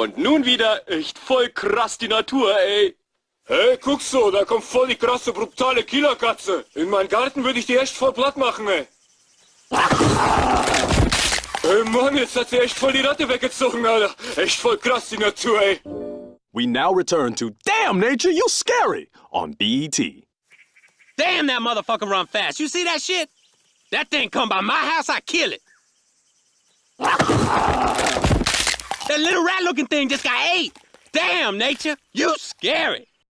Und nun wieder echt voll krass die Natur, ey. Hey, guck so, da kommt voll die krasse, brutale Killerkatze. In meinen Garten würde ich die echt voll platt machen, ey. Ey, Mann, jetzt hat sie echt voll die Ratte weggezogen, Alter. Echt voll krass die Natur, ey. We now return to Damn Nature, You Scary on BET. Damn, that motherfucker run fast. You see that shit? That thing come by my house, I kill it. That little rat-looking thing just got ate. Damn, nature, you scary.